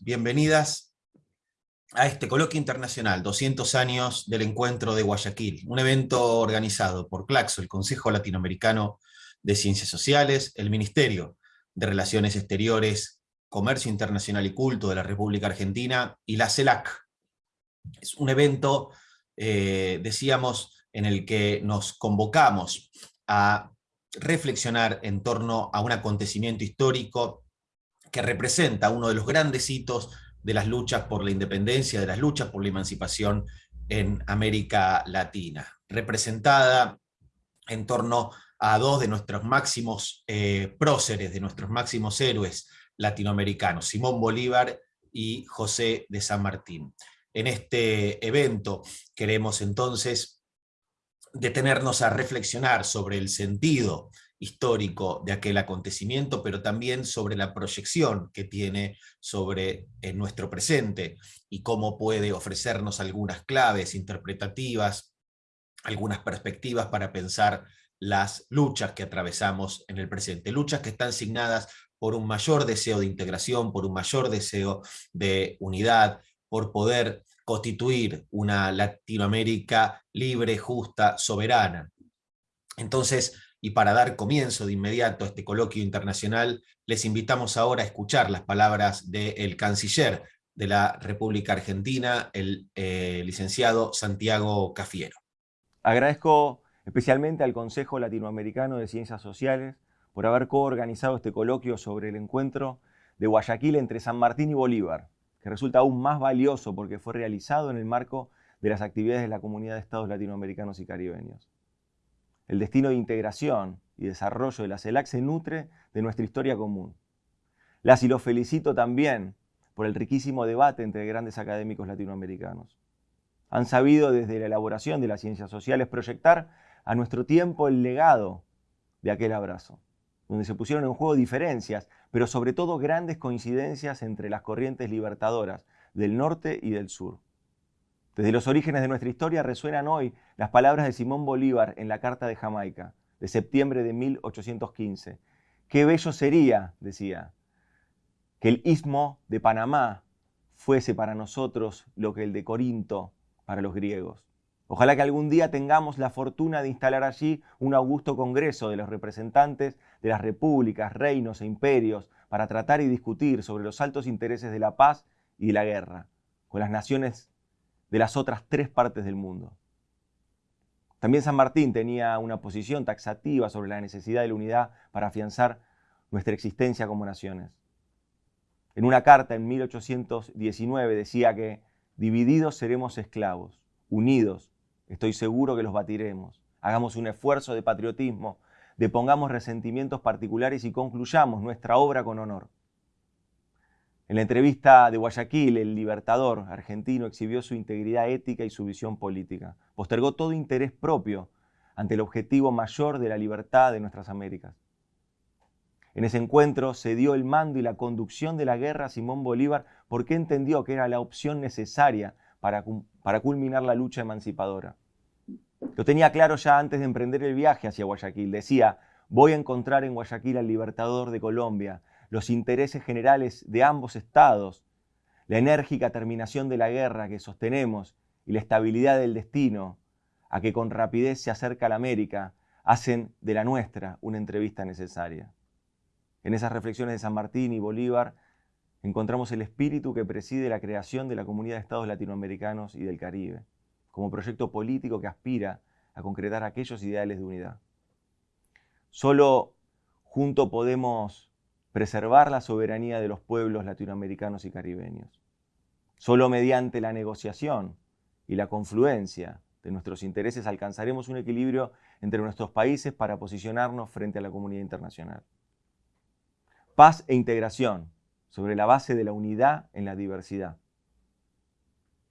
Bienvenidas a este coloquio internacional, 200 años del encuentro de Guayaquil, un evento organizado por CLACSO, el Consejo Latinoamericano de Ciencias Sociales, el Ministerio de Relaciones Exteriores, Comercio Internacional y Culto de la República Argentina y la CELAC. Es un evento, eh, decíamos, en el que nos convocamos a reflexionar en torno a un acontecimiento histórico que representa uno de los grandes hitos de las luchas por la independencia, de las luchas por la emancipación en América Latina, representada en torno a dos de nuestros máximos eh, próceres, de nuestros máximos héroes latinoamericanos, Simón Bolívar y José de San Martín. En este evento queremos entonces detenernos a reflexionar sobre el sentido histórico de aquel acontecimiento, pero también sobre la proyección que tiene sobre eh, nuestro presente y cómo puede ofrecernos algunas claves interpretativas, algunas perspectivas para pensar las luchas que atravesamos en el presente, luchas que están signadas por un mayor deseo de integración, por un mayor deseo de unidad, por poder constituir una Latinoamérica libre, justa, soberana. Entonces, y para dar comienzo de inmediato a este coloquio internacional, les invitamos ahora a escuchar las palabras del canciller de la República Argentina, el eh, licenciado Santiago Cafiero. Agradezco especialmente al Consejo Latinoamericano de Ciencias Sociales por haber coorganizado este coloquio sobre el encuentro de Guayaquil entre San Martín y Bolívar, que resulta aún más valioso porque fue realizado en el marco de las actividades de la Comunidad de Estados Latinoamericanos y Caribeños. El destino de integración y desarrollo de la CELAC se nutre de nuestra historia común. Las y los felicito también por el riquísimo debate entre grandes académicos latinoamericanos. Han sabido desde la elaboración de las ciencias sociales proyectar a nuestro tiempo el legado de aquel abrazo, donde se pusieron en juego diferencias, pero sobre todo grandes coincidencias entre las corrientes libertadoras del norte y del sur. Desde los orígenes de nuestra historia resuenan hoy las palabras de Simón Bolívar en la Carta de Jamaica, de septiembre de 1815. Qué bello sería, decía, que el istmo de Panamá fuese para nosotros lo que el de Corinto para los griegos. Ojalá que algún día tengamos la fortuna de instalar allí un augusto congreso de los representantes de las repúblicas, reinos e imperios para tratar y discutir sobre los altos intereses de la paz y de la guerra, con las naciones de las otras tres partes del mundo. También San Martín tenía una posición taxativa sobre la necesidad de la unidad para afianzar nuestra existencia como naciones. En una carta en 1819 decía que divididos seremos esclavos, unidos, estoy seguro que los batiremos. Hagamos un esfuerzo de patriotismo, depongamos resentimientos particulares y concluyamos nuestra obra con honor. En la entrevista de Guayaquil, el libertador argentino exhibió su integridad ética y su visión política. Postergó todo interés propio ante el objetivo mayor de la libertad de nuestras Américas. En ese encuentro se dio el mando y la conducción de la guerra a Simón Bolívar porque entendió que era la opción necesaria para, para culminar la lucha emancipadora. Lo tenía claro ya antes de emprender el viaje hacia Guayaquil. Decía, voy a encontrar en Guayaquil al libertador de Colombia, los intereses generales de ambos estados, la enérgica terminación de la guerra que sostenemos y la estabilidad del destino a que con rapidez se acerca la América, hacen de la nuestra una entrevista necesaria. En esas reflexiones de San Martín y Bolívar encontramos el espíritu que preside la creación de la Comunidad de Estados Latinoamericanos y del Caribe, como proyecto político que aspira a concretar aquellos ideales de unidad. Solo junto podemos preservar la soberanía de los pueblos latinoamericanos y caribeños. Solo mediante la negociación y la confluencia de nuestros intereses alcanzaremos un equilibrio entre nuestros países para posicionarnos frente a la comunidad internacional. Paz e integración sobre la base de la unidad en la diversidad.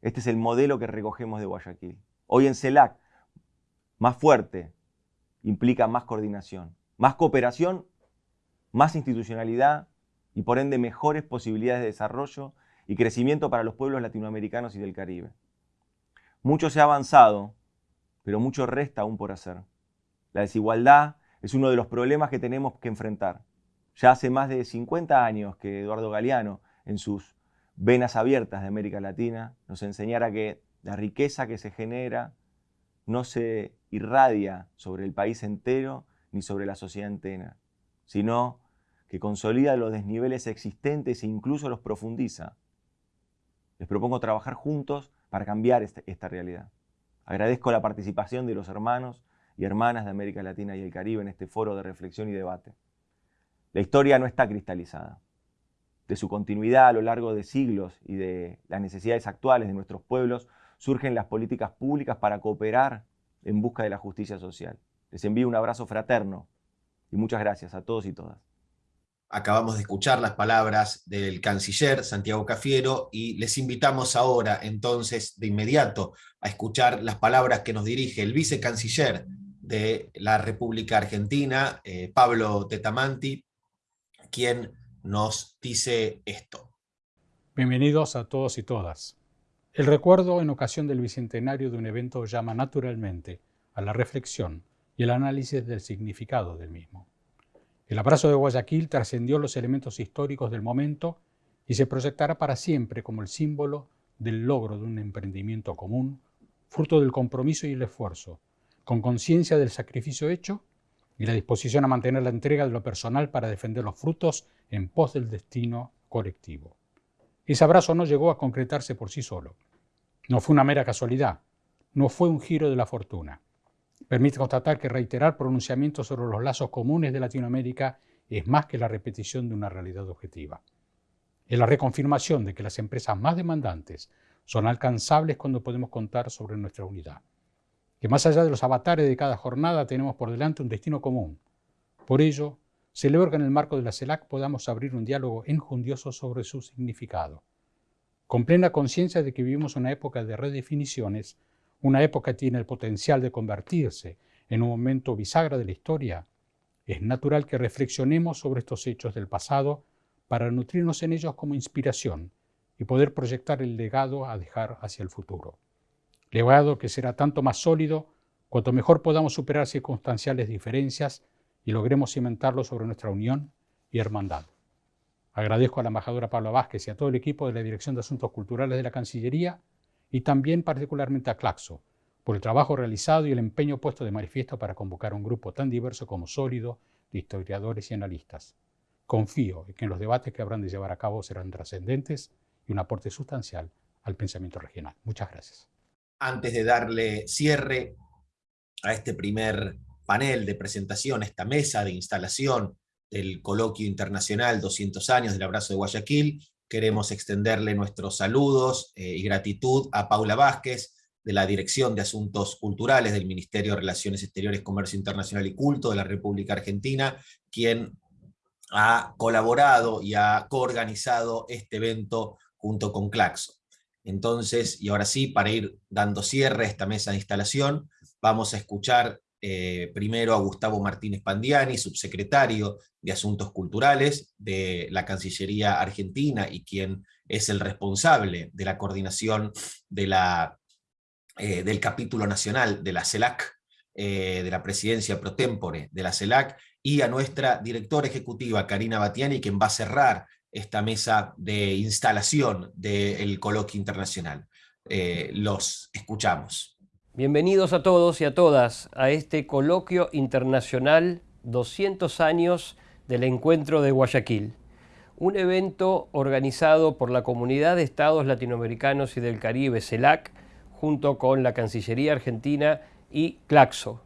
Este es el modelo que recogemos de Guayaquil. Hoy en CELAC, más fuerte implica más coordinación, más cooperación más institucionalidad y por ende mejores posibilidades de desarrollo y crecimiento para los pueblos latinoamericanos y del Caribe. Mucho se ha avanzado, pero mucho resta aún por hacer. La desigualdad es uno de los problemas que tenemos que enfrentar. Ya hace más de 50 años que Eduardo Galeano en sus venas abiertas de América Latina, nos enseñara que la riqueza que se genera no se irradia sobre el país entero ni sobre la sociedad entera, sino que consolida los desniveles existentes e incluso los profundiza. Les propongo trabajar juntos para cambiar este, esta realidad. Agradezco la participación de los hermanos y hermanas de América Latina y el Caribe en este foro de reflexión y debate. La historia no está cristalizada. De su continuidad a lo largo de siglos y de las necesidades actuales de nuestros pueblos surgen las políticas públicas para cooperar en busca de la justicia social. Les envío un abrazo fraterno y muchas gracias a todos y todas. Acabamos de escuchar las palabras del canciller Santiago Cafiero y les invitamos ahora entonces de inmediato a escuchar las palabras que nos dirige el vicecanciller de la República Argentina, eh, Pablo Tetamanti, quien nos dice esto. Bienvenidos a todos y todas. El recuerdo en ocasión del bicentenario de un evento llama naturalmente a la reflexión y el análisis del significado del mismo. El abrazo de Guayaquil trascendió los elementos históricos del momento y se proyectará para siempre como el símbolo del logro de un emprendimiento común, fruto del compromiso y el esfuerzo, con conciencia del sacrificio hecho y la disposición a mantener la entrega de lo personal para defender los frutos en pos del destino colectivo. Ese abrazo no llegó a concretarse por sí solo. No fue una mera casualidad, no fue un giro de la fortuna. Permite constatar que reiterar pronunciamientos sobre los lazos comunes de Latinoamérica es más que la repetición de una realidad objetiva. Es la reconfirmación de que las empresas más demandantes son alcanzables cuando podemos contar sobre nuestra unidad. Que más allá de los avatares de cada jornada tenemos por delante un destino común. Por ello, celebro que en el marco de la CELAC podamos abrir un diálogo enjundioso sobre su significado. Con plena conciencia de que vivimos una época de redefiniciones, una época tiene el potencial de convertirse en un momento bisagra de la historia, es natural que reflexionemos sobre estos hechos del pasado para nutrirnos en ellos como inspiración y poder proyectar el legado a dejar hacia el futuro. Legado que será tanto más sólido cuanto mejor podamos superar circunstanciales diferencias y logremos cimentarlo sobre nuestra unión y hermandad. Agradezco a la embajadora Pablo Vázquez y a todo el equipo de la Dirección de Asuntos Culturales de la Cancillería y también particularmente a Claxo por el trabajo realizado y el empeño puesto de manifiesto para convocar un grupo tan diverso como sólido de historiadores y analistas. Confío en que los debates que habrán de llevar a cabo serán trascendentes y un aporte sustancial al pensamiento regional. Muchas gracias. Antes de darle cierre a este primer panel de presentación, esta mesa de instalación del Coloquio Internacional 200 años del Abrazo de Guayaquil, queremos extenderle nuestros saludos eh, y gratitud a Paula Vázquez, de la Dirección de Asuntos Culturales del Ministerio de Relaciones Exteriores, Comercio Internacional y Culto de la República Argentina, quien ha colaborado y ha coorganizado este evento junto con Claxo. Entonces, y ahora sí, para ir dando cierre a esta mesa de instalación, vamos a escuchar eh, primero a Gustavo Martínez Pandiani, subsecretario de Asuntos Culturales de la Cancillería Argentina y quien es el responsable de la coordinación de la, eh, del capítulo nacional de la CELAC, eh, de la presidencia pro tempore de la CELAC, y a nuestra directora ejecutiva, Karina Batiani, quien va a cerrar esta mesa de instalación del coloquio internacional. los escuchamos. Bienvenidos a todos y a todas a este coloquio internacional 200 años del encuentro de Guayaquil, un evento organizado por la Comunidad de Estados Latinoamericanos y del Caribe, CELAC, junto con la Cancillería Argentina y Claxo,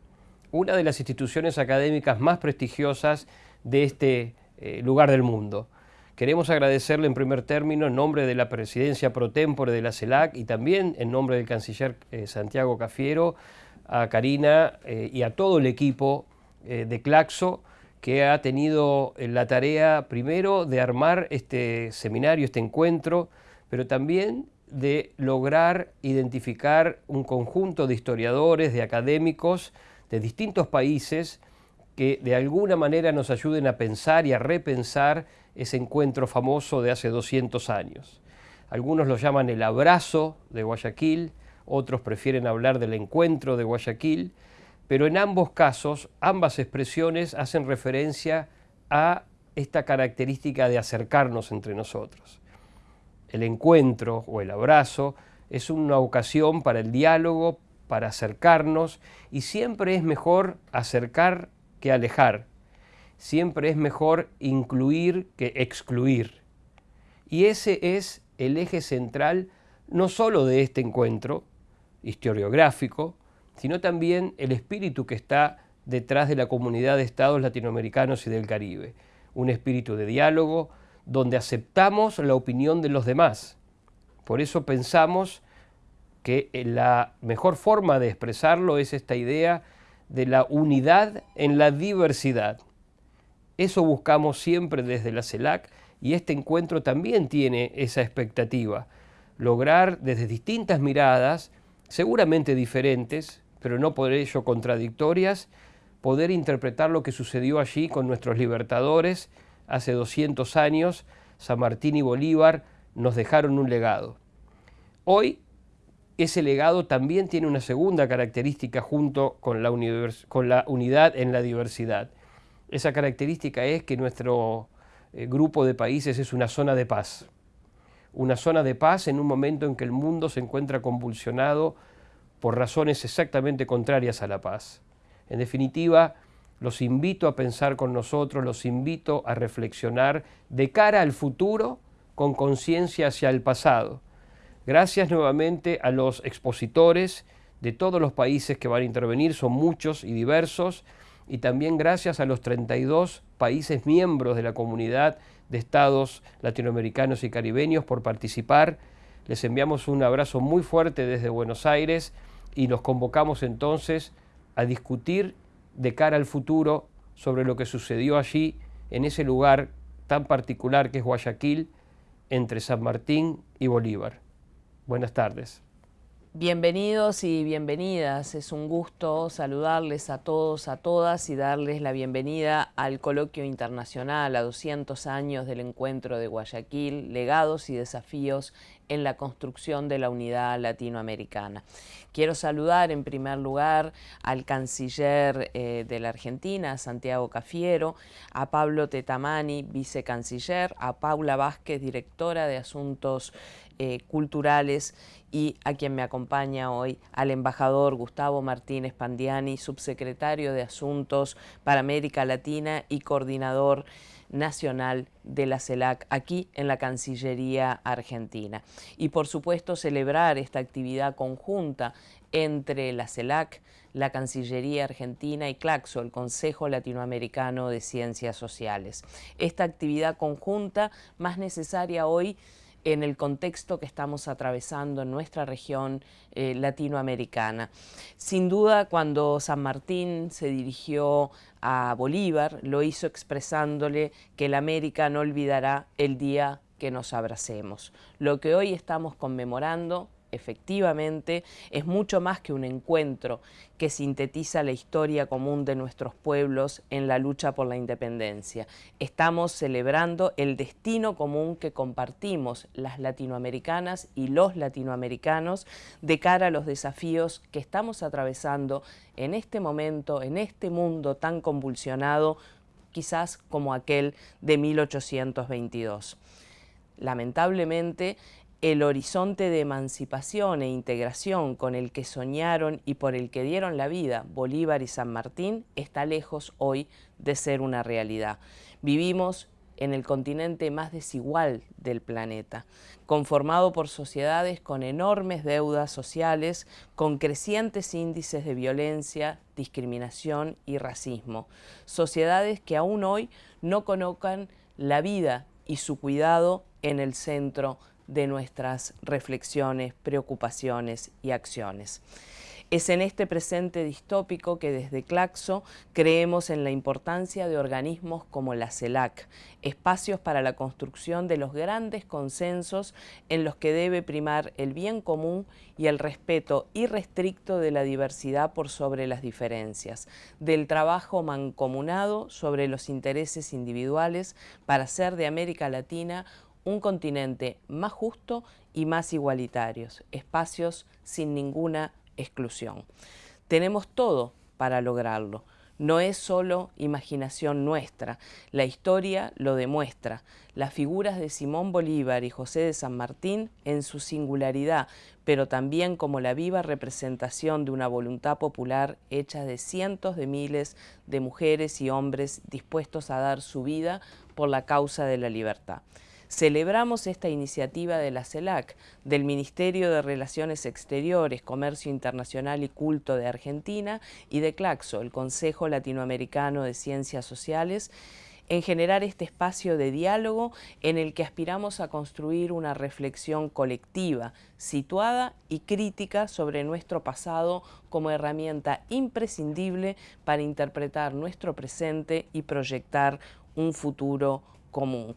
una de las instituciones académicas más prestigiosas de este eh, lugar del mundo. Queremos agradecerle en primer término en nombre de la presidencia pro tempore de la CELAC y también en nombre del canciller eh, Santiago Cafiero, a Karina eh, y a todo el equipo eh, de Claxo que ha tenido la tarea primero de armar este seminario, este encuentro, pero también de lograr identificar un conjunto de historiadores, de académicos de distintos países que de alguna manera nos ayuden a pensar y a repensar ese encuentro famoso de hace 200 años. Algunos lo llaman el abrazo de Guayaquil, otros prefieren hablar del encuentro de Guayaquil, pero en ambos casos, ambas expresiones hacen referencia a esta característica de acercarnos entre nosotros. el encuentro o el abrazo es una ocasión para el diálogo, para acercarnos, y siempre es mejor acercar que alejar, siempre es mejor incluir que excluir. Y ese es el eje central no solo de este encuentro historiográfico, sino también el espíritu que está detrás de la comunidad de estados latinoamericanos y del Caribe. Un espíritu de diálogo donde aceptamos la opinión de los demás. Por eso pensamos que la mejor forma de expresarlo es esta idea de la unidad en la diversidad. Eso buscamos siempre desde la CELAC y este encuentro también tiene esa expectativa, lograr desde distintas miradas, seguramente diferentes, pero no por ello contradictorias, poder interpretar lo que sucedió allí con nuestros libertadores hace 200 años, San Martín y Bolívar nos dejaron un legado. Hoy ese legado también tiene una segunda característica junto con la, unidad en la diversidad. Esa característica es que nuestro eh, grupo de países es una zona de paz. Una zona de paz en un momento en que el mundo se encuentra convulsionado por razones exactamente contrarias a la paz. En definitiva, los invito a pensar con nosotros, los invito a reflexionar de cara al futuro con conciencia hacia el pasado. Gracias nuevamente a los expositores de todos los países que van a intervenir, son muchos y diversos, y también gracias a los 32 países miembros de la comunidad de estados latinoamericanos y caribeños por participar. Les enviamos un abrazo muy fuerte desde Buenos Aires y los convocamos entonces a discutir de cara al futuro sobre lo que sucedió allí, en ese lugar tan particular que es Guayaquil, entre San Martín y Bolívar. Buenas tardes. Bienvenidos y bienvenidas. Es un gusto saludarles a todos, a todas y darles la bienvenida al coloquio internacional a 200 años del encuentro de Guayaquil, legados y desafíos en la construcción de la unidad latinoamericana. Quiero saludar en primer lugar al canciller eh, de la Argentina, Santiago Cafiero, a Pablo Tetamani, vicecanciller, a Paula Vázquez, directora de Asuntos eh, culturales y a quien me acompaña hoy, al embajador Gustavo Martínez Pandiani, subsecretario de Asuntos para América Latina y coordinador nacional de la CELAC aquí en la Cancillería Argentina. Y por supuesto celebrar esta actividad conjunta entre la CELAC, la Cancillería Argentina y CLACSO, el Consejo Latinoamericano de Ciencias Sociales. Esta actividad conjunta más necesaria hoy en el contexto que estamos atravesando en nuestra región eh, latinoamericana. Sin duda, cuando San Martín se dirigió a Bolívar, lo hizo expresándole que la América no olvidará el día que nos abracemos. Lo que hoy estamos conmemorando efectivamente es mucho más que un encuentro que sintetiza la historia común de nuestros pueblos en la lucha por la independencia. Estamos celebrando el destino común que compartimos las latinoamericanas y los latinoamericanos de cara a los desafíos que estamos atravesando en este momento, en este mundo tan convulsionado, quizás como aquel de 1822. Lamentablemente, el horizonte de emancipación e integración con el que soñaron y por el que dieron la vida Bolívar y San Martín está lejos hoy de ser una realidad. Vivimos en el continente más desigual del planeta, conformado por sociedades con enormes deudas sociales, con crecientes índices de violencia, discriminación y racismo. Sociedades que aún hoy no colocan la vida y su cuidado en el centro de nuestras reflexiones, preocupaciones y acciones. Es en este presente distópico que desde Claxo creemos en la importancia de organismos como la CELAC, espacios para la construcción de los grandes consensos en los que debe primar el bien común y el respeto irrestricto de la diversidad por sobre las diferencias, del trabajo mancomunado sobre los intereses individuales para hacer de América Latina un continente más justo y más igualitarios, espacios sin ninguna exclusión. Tenemos todo para lograrlo. no es solo imaginación nuestra, la historia lo demuestra. Las figuras de Simón Bolívar y José de San Martín, en su singularidad, pero también como la viva representación de una voluntad popular hecha de cientos de miles de mujeres y hombres dispuestos a dar su vida por la causa de la libertad. Celebramos esta iniciativa de la CELAC, del Ministerio de Relaciones Exteriores, Comercio Internacional y Culto de Argentina y de CLACSO, el Consejo Latinoamericano de Ciencias Sociales, en generar este espacio de diálogo en el que aspiramos a construir una reflexión colectiva, situada y crítica sobre nuestro pasado como herramienta imprescindible para interpretar nuestro presente y proyectar un futuro común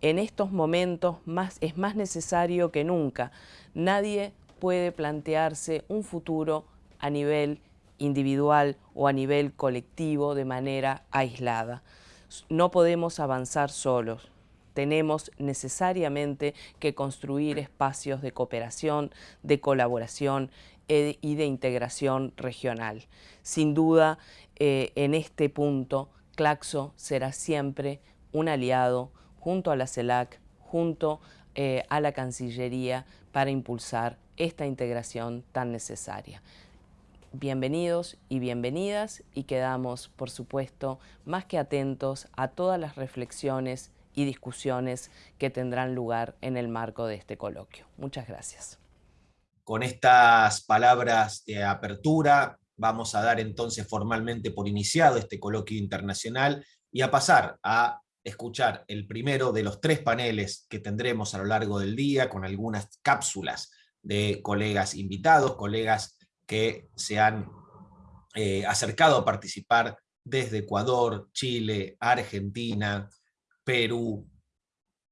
en estos momentos es más necesario que nunca. Nadie puede plantearse un futuro a nivel individual o a nivel colectivo de manera aislada. No podemos avanzar solos. Tenemos necesariamente que construir espacios de cooperación, de colaboración eh, y de integración regional. Sin duda, eh, en este punto, Claxo será siempre un aliado, junto a la CELAC, junto eh, a la Cancillería para impulsar esta integración tan necesaria. Bienvenidos y bienvenidas y quedamos, por supuesto, más que atentos a todas las reflexiones y discusiones que tendrán lugar en el marco de este coloquio. Muchas gracias. Con estas palabras de apertura vamos a dar entonces formalmente por iniciado este coloquio internacional y a pasar a escuchar el primero de los tres paneles que tendremos a lo largo del día, con algunas cápsulas de colegas invitados, colegas que se han eh, acercado a participar desde Ecuador, Chile, Argentina, Perú,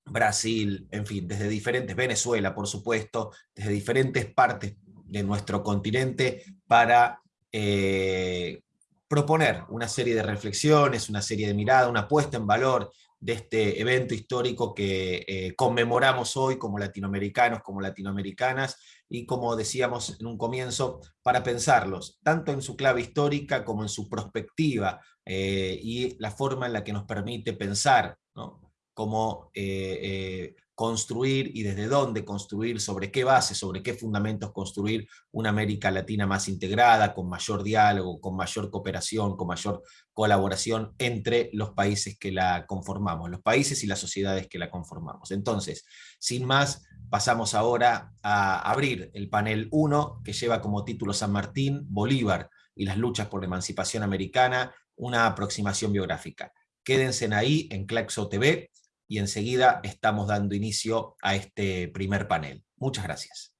Brasil, en fin, desde diferentes, Venezuela por supuesto, desde diferentes partes de nuestro continente para eh, proponer una serie de reflexiones, una serie de miradas, una puesta en valor de este evento histórico que eh, conmemoramos hoy como latinoamericanos, como latinoamericanas, y como decíamos en un comienzo, para pensarlos, tanto en su clave histórica como en su perspectiva eh, y la forma en la que nos permite pensar, ¿no? como eh, construir y desde dónde construir, sobre qué base, sobre qué fundamentos construir una América Latina más integrada, con mayor diálogo, con mayor cooperación, con mayor colaboración entre los países que la conformamos, los países y las sociedades que la conformamos. Entonces, sin más, pasamos ahora a abrir el panel 1, que lleva como título San Martín, Bolívar y las luchas por la emancipación americana, una aproximación biográfica. Quédense ahí en Claxo TV, y enseguida estamos dando inicio a este primer panel. Muchas gracias.